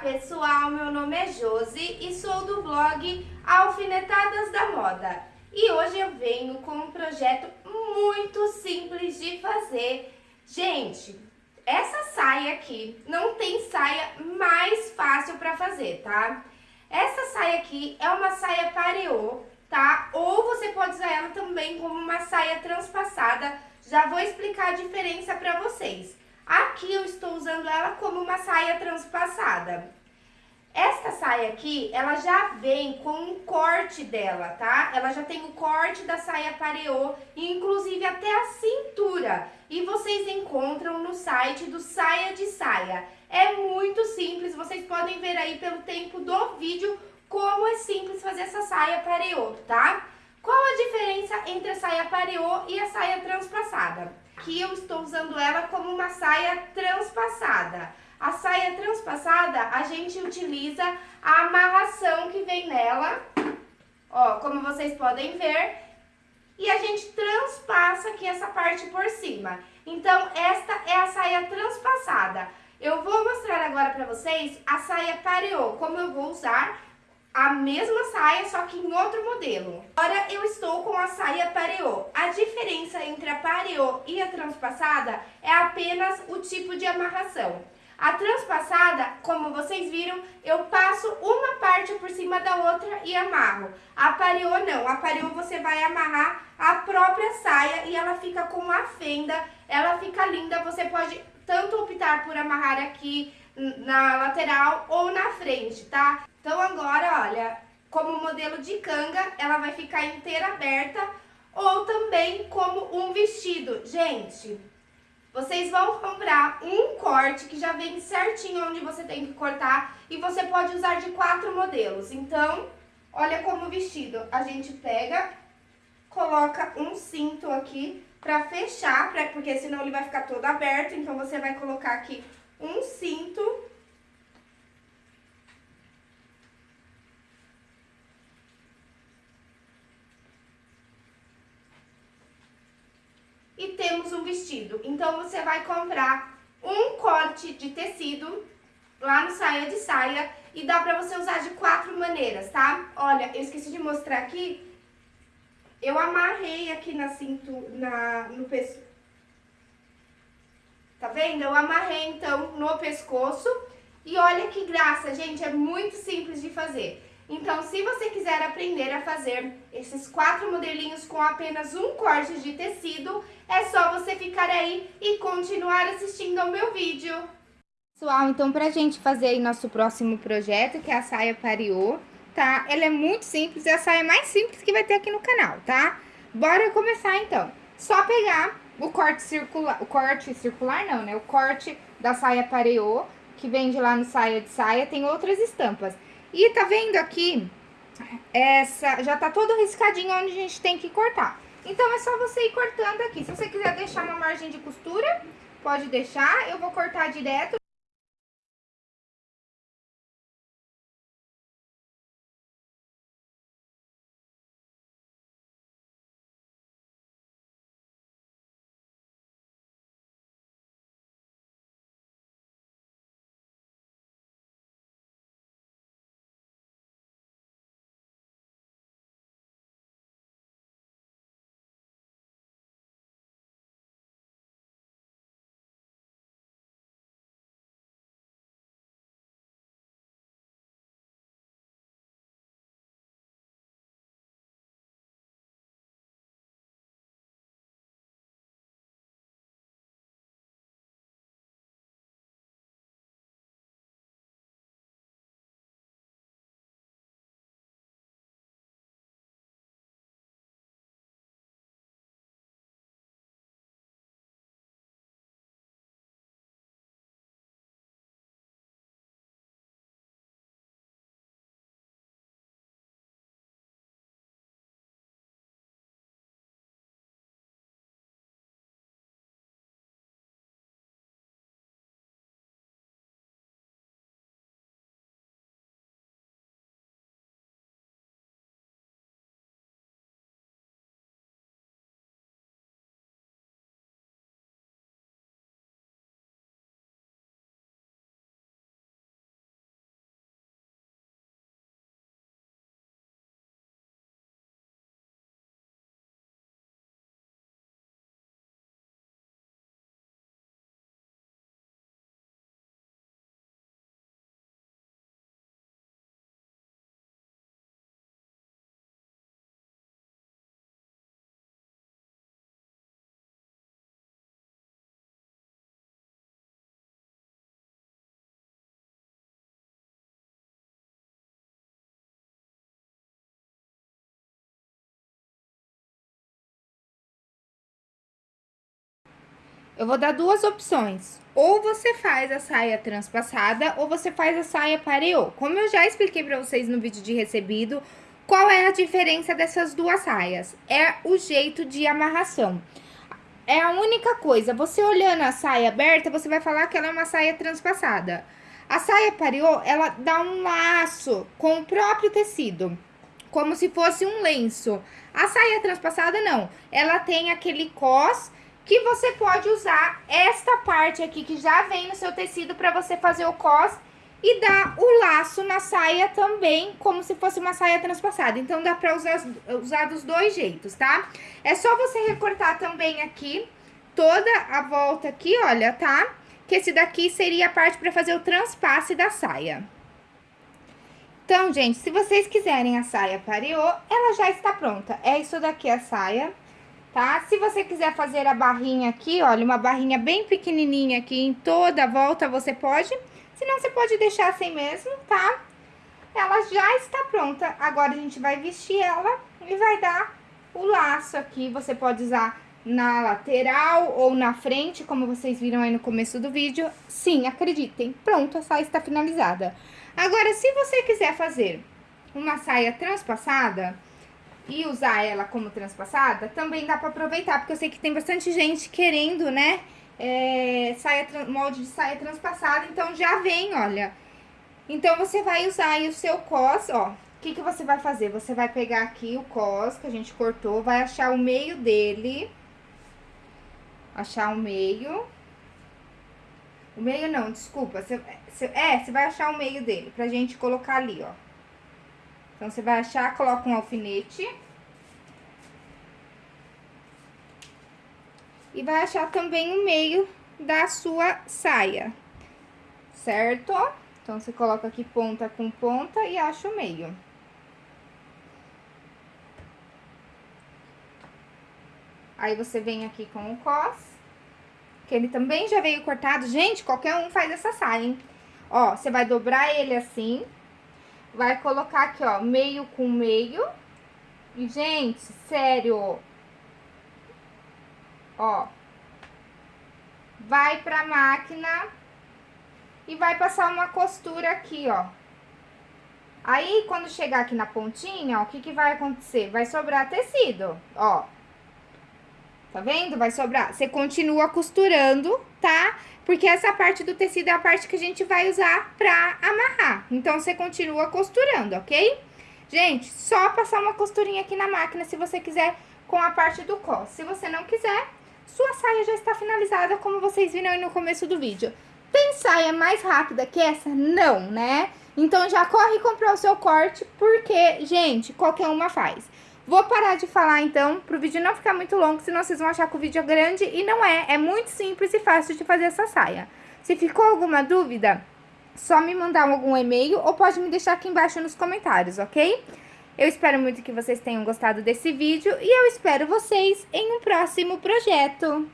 pessoal, meu nome é Josi e sou do blog Alfinetadas da Moda. E hoje eu venho com um projeto muito simples de fazer. Gente, essa saia aqui não tem saia mais fácil para fazer, tá? Essa saia aqui é uma saia pareô, tá? Ou você pode usar ela também como uma saia transpassada. Já vou explicar a diferença para vocês. Aqui eu estou usando ela como uma saia transpassada. Esta saia aqui, ela já vem com um corte dela, tá? Ela já tem o corte da saia pareô, inclusive até a cintura. E vocês encontram no site do Saia de Saia. É muito simples, vocês podem ver aí pelo tempo do vídeo como é simples fazer essa saia pareô, tá? Entre a saia pareô e a saia transpassada? Aqui eu estou usando ela como uma saia transpassada. A saia transpassada, a gente utiliza a amarração que vem nela, ó, como vocês podem ver, e a gente transpassa aqui essa parte por cima. Então, esta é a saia transpassada. Eu vou mostrar agora pra vocês a saia pareô, como eu vou usar a mesma saia, só que em outro modelo. Agora eu estou com a saia pareô. A diferença entre a pareô e a transpassada é apenas o tipo de amarração. A transpassada, como vocês viram, eu passo uma parte por cima da outra e amarro. A pareô não, a pareô você vai amarrar a própria saia e ela fica com a fenda, ela fica linda, você pode tanto optar por amarrar aqui na lateral ou na frente, tá? Então agora, olha, como modelo de canga, ela vai ficar inteira aberta ou também como um vestido. Gente, vocês vão comprar um corte que já vem certinho onde você tem que cortar e você pode usar de quatro modelos. Então, olha como vestido. A gente pega, coloca um cinto aqui pra fechar, pra, porque senão ele vai ficar todo aberto. Então, você vai colocar aqui um cinto e temos um vestido. Então, você vai comprar um corte de tecido lá no Saia de Saia e dá pra você usar de quatro maneiras, tá? Olha, eu esqueci de mostrar aqui, eu amarrei aqui na cintura, na, no pescoço. Tá vendo? Eu amarrei, então, no pescoço. E olha que graça, gente, é muito simples de fazer. Então, se você quiser aprender a fazer esses quatro modelinhos com apenas um corte de tecido, é só você ficar aí e continuar assistindo ao meu vídeo. Pessoal, então pra gente fazer aí nosso próximo projeto, que é a saia pariô, tá? Ela é muito simples, é a saia mais simples que vai ter aqui no canal, tá? Bora começar então. Só pegar o corte circular, o corte circular não, né? O corte da saia pareô, que vende lá no saia de saia, tem outras estampas. E tá vendo aqui, essa já tá todo riscadinho onde a gente tem que cortar. Então, é só você ir cortando aqui. Se você quiser deixar uma margem de costura, pode deixar. Eu vou cortar direto. Eu vou dar duas opções. Ou você faz a saia transpassada, ou você faz a saia pareô. Como eu já expliquei pra vocês no vídeo de recebido, qual é a diferença dessas duas saias? É o jeito de amarração. É a única coisa, você olhando a saia aberta, você vai falar que ela é uma saia transpassada. A saia pareô, ela dá um laço com o próprio tecido, como se fosse um lenço. A saia transpassada, não. Ela tem aquele cos que você pode usar esta parte aqui que já vem no seu tecido para você fazer o cos e dar o laço na saia também, como se fosse uma saia transpassada. Então, dá pra usar, usar dos dois jeitos, tá? É só você recortar também aqui, toda a volta aqui, olha, tá? Que esse daqui seria a parte pra fazer o transpasse da saia. Então, gente, se vocês quiserem a saia pareô, ela já está pronta. É isso daqui a saia, tá? Se você quiser fazer a barrinha aqui, olha, uma barrinha bem pequenininha aqui em toda a volta, você pode Senão, você pode deixar assim mesmo, tá? Ela já está pronta. Agora, a gente vai vestir ela e vai dar o laço aqui. Você pode usar na lateral ou na frente, como vocês viram aí no começo do vídeo. Sim, acreditem, pronto, a saia está finalizada. Agora, se você quiser fazer uma saia transpassada e usar ela como transpassada, também dá para aproveitar, porque eu sei que tem bastante gente querendo, né, é, saia, molde de saia transpassada, então já vem, olha. Então, você vai usar aí o seu cos, ó. O que, que você vai fazer? Você vai pegar aqui o cos que a gente cortou, vai achar o meio dele. Achar o meio. O meio não, desculpa. Você, você, é, você vai achar o meio dele, pra gente colocar ali, ó. Então, você vai achar, coloca um alfinete. E vai achar também o meio da sua saia, certo? Então, você coloca aqui ponta com ponta e acha o meio. Aí, você vem aqui com o cos, que ele também já veio cortado. Gente, qualquer um faz essa saia, hein? Ó, você vai dobrar ele assim, vai colocar aqui, ó, meio com meio. E, gente, sério, ó. Vai pra máquina e vai passar uma costura aqui, ó. Aí, quando chegar aqui na pontinha, ó, o que que vai acontecer? Vai sobrar tecido, ó. Tá vendo? Vai sobrar. Você continua costurando, tá? Porque essa parte do tecido é a parte que a gente vai usar pra amarrar. Então, você continua costurando, ok? Gente, só passar uma costurinha aqui na máquina se você quiser com a parte do cos. Se você não quiser, sua saia já está finalizada, como vocês viram aí no começo do vídeo. Tem saia mais rápida que essa? Não, né? Então, já corre comprar o seu corte, porque, gente, qualquer uma faz. Vou parar de falar, então, pro vídeo não ficar muito longo, senão vocês vão achar que o vídeo é grande. E não é, é muito simples e fácil de fazer essa saia. Se ficou alguma dúvida, só me mandar algum e-mail ou pode me deixar aqui embaixo nos comentários, ok? Eu espero muito que vocês tenham gostado desse vídeo e eu espero vocês em um próximo projeto.